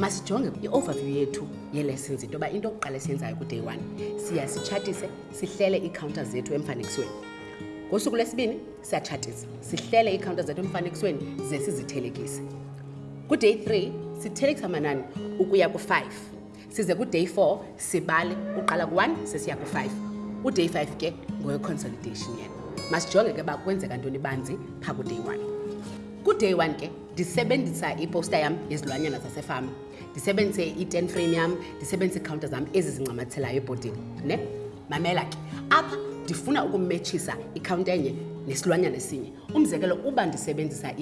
masijonge i-overview yethu yelessons into yoba into okuqala esiyenzayo kuday one siya sitshatise sihlele iikhawunta zethu emfanekisweni ngosuku lwesibini siyatshatisa sihlele iikhawunta zethu emfanekisweni ze sizithelekise kuday three sithelekisa amanani ukuya ku-five size kuday four sibale uqala ku-one sesiya ku-five uday five ke ngoweconsolidation yena masijonge ke uba kwenzeka ntoni banzi phaa kuday one kuday one ke ndisebenzisa iposta yam yezilwanyana zasefama ndisebenzise i-ten frame yam ndisebenzise iikhawunta zam ezi zincamathelayo ebhodini ne mamela ke apha ndifuna ukummetshisa ikhawunta enye nesilwanyana esinye Umzekelo, uba ndisebenzisa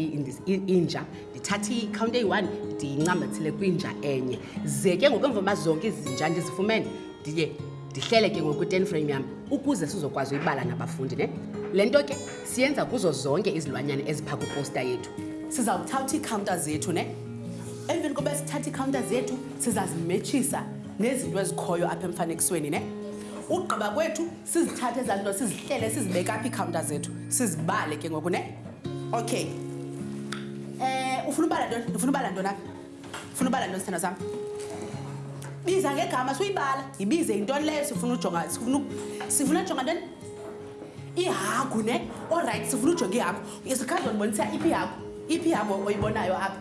inja, ndithathe ikhawunti eyi-one ndiyincamathile kwinja enye, ze ke ngoku emva uba zonke izinja ndizifumene ndiye ndihlele ke ngoku i-ten frame yam ukuze sizokwazi uyibala nabafundi ne le nto ke siyenza kuzo zonke izilwanyana ezipha kwiposta yethu siza kuthatha iikhawunta zethu ne emveni koba sithatha iikhawunta zethu sizazimetshisa nezinto ezikhoyo apha emfanekisweni ne ugqiba kwethu sizithathe ezaa nto sizihlele sizibeke apha iikhawunta zethu sizibale ke ngoku ne okay um ufuna ubala ntoni ndifuna ubala ntoni apha funa ubala ntoni sithando sam biza ngegama suyibala yibize yintoni leyo sifuna ujonga sifuna ujonga ntoni ihagu ne olrayithi sifuna ujonga ihagu sikhazi ondibonisa iphi ihagu iphi ihagu oyibonayo apha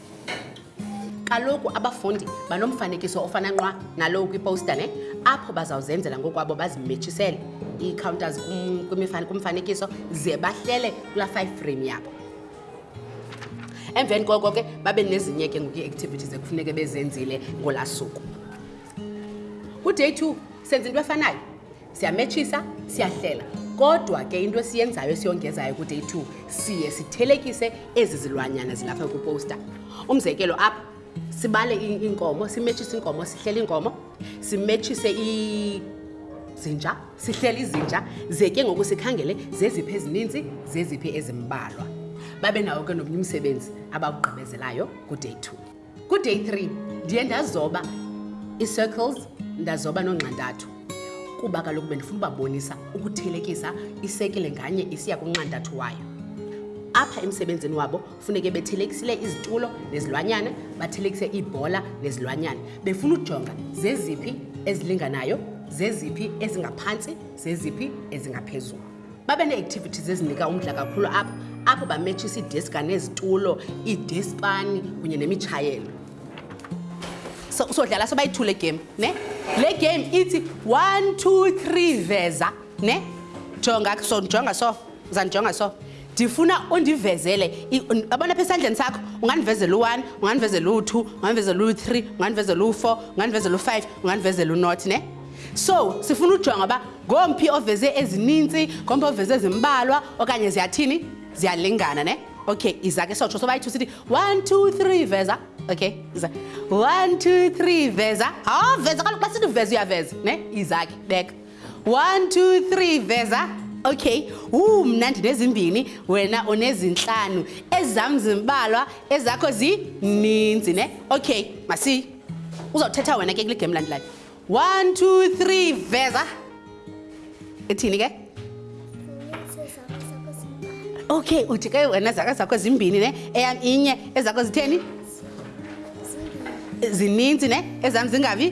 kaloku abafundi banomfanekiso ofana nqwa nalowo kwiposta ne apho bazawuzenzela ngokwabo bazimetshisele ii-counters kumfanekiso ze bahlele kulaa five frame yabo emveni koko ke babe nezinye ke ngoku ii-activities ekufuneke bezenzile ngolaa suku kuday two senza into efanayo siyametshisa siyahlela kodwa ke into esiyenzayo esiyongezayo kuday two siye sithelekise ezi zilwanyana zilapha kwipowusta umzekelo apha sibale iinkomo simetshise iinkomo sihlele iinkomo simetshise izinja sihlele izinja ze ke ngoku sikhangele zeziphi ezininzi zeziphi ezimbalwa babe nawo ke nomnye umsebenzi abawugqibezelayo kuday two Kuday three ndiye ndazoba ii-circles ndazoba nonxantathu kuba kaloku bendifuna ubabonisa ukuthelekisa isekile nganye isiya kunxantathu wayo apha emsebenzini wabo funeke bethelekisile izitulo nezilwanyana bathelekise iibhola nezilwanyana befuna ujonga zeziphi ezilinganayo zeziphi ezingaphantsi zeziphi ezingaphezulu babe nee-activities ezinika umdla kakhulu apho apho bametshisa iideska nezitulo iidespani kunye nemitshayelo sodlala so sobayithule game ne le game ithi one two three veza ne jonga so ndijonga so zandijonga so ndifuna undivezele abona pha esandleni sakho ungandivezela u-one ungandivezela u-two ungandivezela u-three ungandivezela u-four ungandivezela u-five ungandivezela unothi ne so sifuna ujonga uba ngomphi oveze ezininzi ngomphi oveze ezimbalwa okanye ziyathini ziyalingana ne okay iza ke sotsho sobayi-two sithi one two three veza okay iza one two three veza hawa veza kaloku xa sithi veza uyaveza ne iza ke beka one two three veza okay wu mna ndinezimbini wena unezintlanu ezam zimbalwa ezakho zininzi ne okay masiyi uzawuthetha wena ke kule game landelayo One, two, three, veza. Ithini ke? Okay, uthi ke wena zaka zakho zimbini ne, eyam inye, ezakho zitheni? Zininzi ne, ezam zingavi?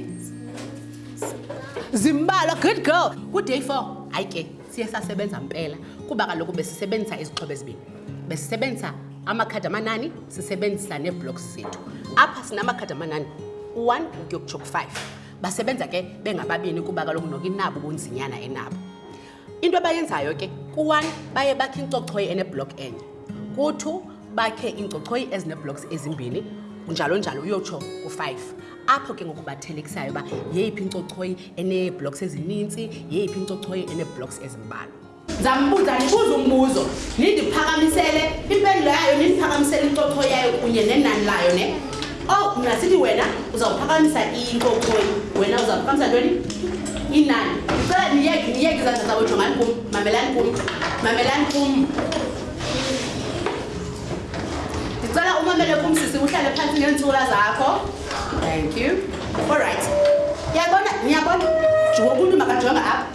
Zimbalo, good girl. Ku day 4, hayi ke siye sasebenza mpela kuba kaloku besisebenzisa izixhobo ezibini. besisebenzisa amakhadi amanani sisebenzisa neeblocks zethu apha sinamakhadi amanani u-one ukuyokutsho ku-five basebenza ke bengababini kuba kaloku noku inabo ubunzinyana enabo into abayenzayo ke ku-one baye bakhe incochoyi eneblok enye ku-two bakhe iincochoyi ezineblocks ezimbini njalo njalo uyotsho ku-five apho ke ngoku bathelekisayo uba yeyiphi incochoyi eneeblocks ezininzi yeyiphi incochoyi eneeblocks ezimbalwa ndizambuza ndibuza umbuzo nindiphakamisele impendulo yayo nindiphakamisele incotho yayo kunye nenani layo ne o oh, mna sithi wena uzawuphakamisa inkokhoi wena uzawuphakamisa ntoni inani ndicela niyeke niyeke izandla zabo jongani kum mamelani kum mamelani kum ndicela umamele kum sisi uhlale phantsi ngeentsula zakho thank you all right yabona niyabona jwokuntu makajonga apha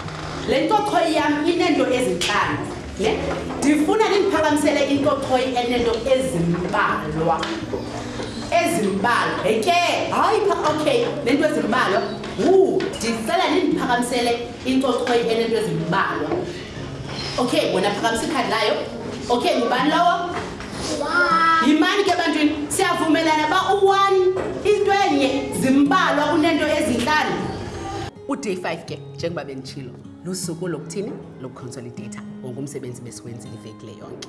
Le ntochoyi yam ineento ezintlanu ne ndifuna nindiphakamisele intochoyi eneento ezimbalwa ezimbalwa eke hayi pha okay nento ezimbalwa wu ndicela nindiphakamisele intochoyi eneento ezimbalwa okay wena phakamisa ikhadi layo okay ngubani lowo yimani ke ebantwini siyavumelana uba u-one into enye zimbalwa kunento ezintlanu uday five ke njengoba benditshilo lusuku lokuthini lokukhonsolidatha ngongumsebenzi besiwenzile iveki le yonke